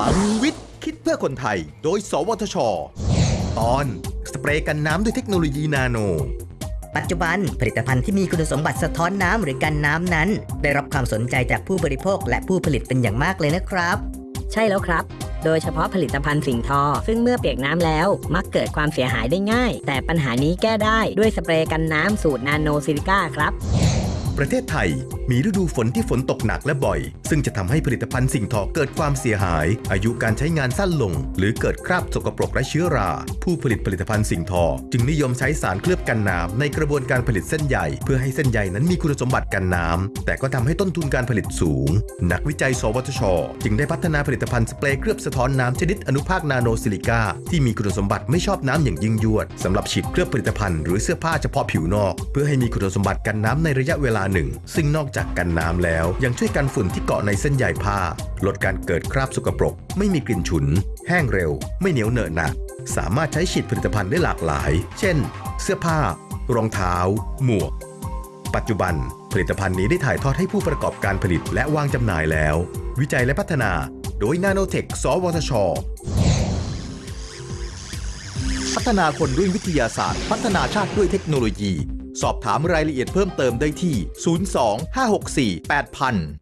ลังวิทย์ คิดเพื่อคนไทย โดย สวทช ตอนสเปรย์กันน้ำด้วยเทคโนโลยีนาโน ปัจจุบันผลิตภัณฑ์ที่มีคุณสมบัติสะท้อนน้ำหรือกันน้ำนั้น ได้รับความสนใจจากผู้บริโภคและผู้ผลิตเป็นอย่างมากเลยนะครับ ใช่แล้วครับ โดยเฉพาะผลิตภัณฑ์สิ่งทอ ซึ่งเมื่อเปียกน้ำแล้ว มักเกิดความเสียหายได้ง่าย แต่ปัญหานี้แก้ได้ด้วยสเปรย์กันน้ำสูตรนาโนซิลิก้าครับ ประเทศไทย มีฤดูฝนที่ฝนตกหนักและบ่อย ซึ่งจะทำให้ผลิตภัณฑ์สิ่งทอเกิดความเสียหาย อายุการใช้งานสั้นลง หรือเกิดคราบสกปรกและเชื้อรา ผู้ผลิตผลิตภัณฑ์สิ่งทอ จึงนิยมใช้สารเคลือบกันน้ำในกระบวนการผลิตเส้นใยเพื่อให้เส้นใยนั้นมีคุณสมบัติกันน้ำแต่ก็ทำให้ต้นทุนการผลิตสูง นักวิจัย สวทช จึงได้พัฒนาผลิตภัณฑ์สเปรย์เคลือบสะท้อนน้ำชนิดอนุภาคนาโนซิลิก้าที่มีคุณสมบัติไม่ชอบน้ำอย่างยิ่งยวดสำหรับฉีดเคลือบผลิตภัณฑ์หรือเสื้อผ้าเฉพาะผิวนอก เพื่อให้มีคุณสมบัติกันน้ำในระยะเวลาหนึ่ง ซึ่งนอกจากกันน้ำแล้ว ยังช่วยกันฝุ่นที่เกาะในเส้นใยผ้า ลดการเกิดคราบสกปรก ไม่มีกลิ่นฉุน แห้งเร็ว ไม่เหนียวเหนอะหนะสามารถใช้ฉีดผลิตภัณฑ์ได้หลากหลาย เช่น เสื้อผ้า รองเท้า หมวก ปัจจุบัน ผลิตภัณฑ์นี้ได้ถ่ายทอดให้ผู้ประกอบการผลิตและวางจำหน่ายแล้ว วิจัยและพัฒนา โดยนาโนเทคสวทชพัฒนาคนด้วยวิทยาศาสตร์ พัฒนาชาติด้วยเทคโนโลยี สอบถามรายละเอียดเพิ่มเติมได้ที่ 02 564 8000